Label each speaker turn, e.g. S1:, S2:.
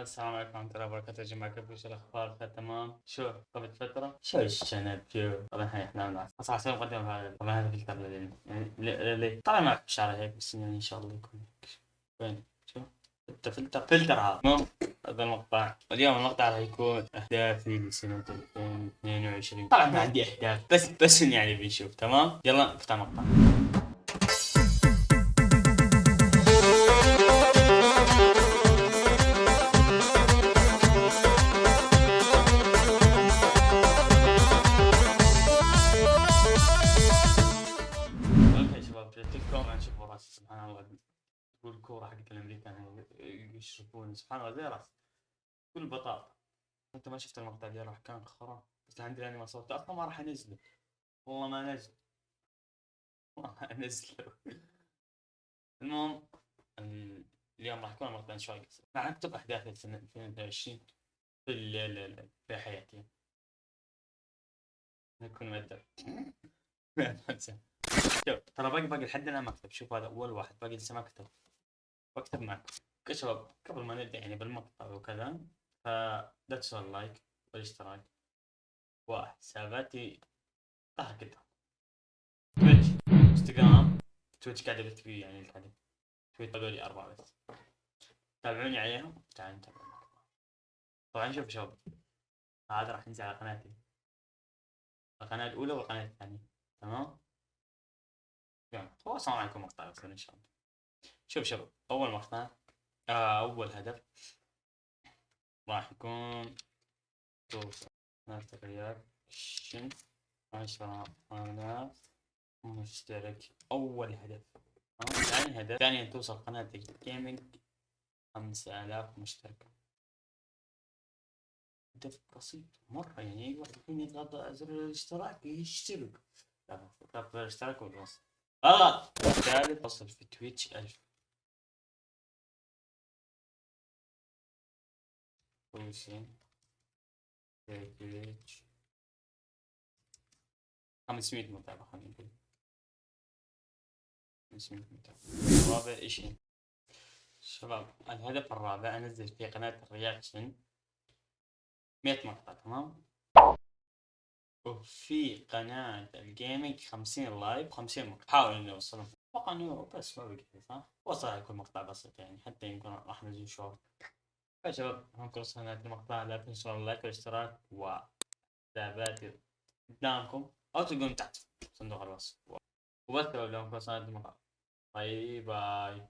S1: السلام عليكم ورحمة الله وبركاته يا جماعة كيف وش الأخبار تمام؟ شو قبل فترة شو الشنب؟ شو؟ طبعا هاي إحنا ناس أصلا أسوي مقدمة هذا طبعا هذا فلتر لل يعني. ليه ليه طبعا أحب شعري هيك بس يعني إن شاء الله يكون وين؟ شو؟ فلتر فلتر فلتر هذا. المهم هذا المقطع. اليوم المقطع راح يكون أهدافي لسنة 2022 طبعا ما عندي أهداف بس بس يعني بنشوف تمام؟ يلا نفتح المقطع. شباب جاتكم نشوف راسي سبحان الله. تقول الكورة حقت الامريكان يشربون سبحان الله زي راسي كل بطاطا. أنت ما شفت المقطع اللي راح كان خرا بس عندي لاني ما صورته أصلا ما راح انزله والله ما نزل ما انزله المهم ال- اليوم راح يكون المقطع شوي قصير. راح اكتب اهدافي لسنة 2022 في في حياتي. نكون مؤدب شوف ترى باقي باقي لحد الآن ما كتب شوف هذا أول واحد. باقي لسه ما كتب. بكتب معكم يا شباب قبل ما نبدأ يعني بالمقطع وكذا. فلا تنسوا ال like والاشتراك. وحساباتي ظهر قدام تويتش انستغرام تويتش قاعد أبث فيه يعني الحدث تويتش هذولي أربعة بس. تابعوني عليهم؟ تعالوا نتابع. طبعا شوف شباب هذا راح ينزل على قناتي. القناة الأولى والقناة الثانية. تمام؟ السلام عليكم مقطع يصير إن شاء الله. شوف شباب أول مقطع آه أول هدف راح يكون توصل رياكشن عشرة آلاف مشترك. أول هدف تمام؟ ثاني هدف ثانيا توصل قناة gaming خمسة آلاف مشترك هدف بسيط مرة يعني أي واحد الحين يضغط زر الاشتراك يشترك. لا اضغط الاشتراك والوصل غلط الثالث وصل في Twitch ألف. Twitch في Twitch 500 متابع خلينا نقول. 500 متابع رابع شيء شباب الهدف الرابع أنزل في قناة ال reaction 100 مقطع تمام؟ وفي قناة ال gaming 50 live 50 مقطع. حاول اني اوصلهم أتوقع إنه بس ما بقي صح؟ وصل يكون مقطع بسيط يعني حتى يمكن راح ننزل شورت يا شباب هم وصلنا المقطع لا تنسوا ال like والاشتراك وحساباتي قدامكم. أو تلقون تحت صندوق الوصف. وبس لو لو وصلنا المقطع باي باي.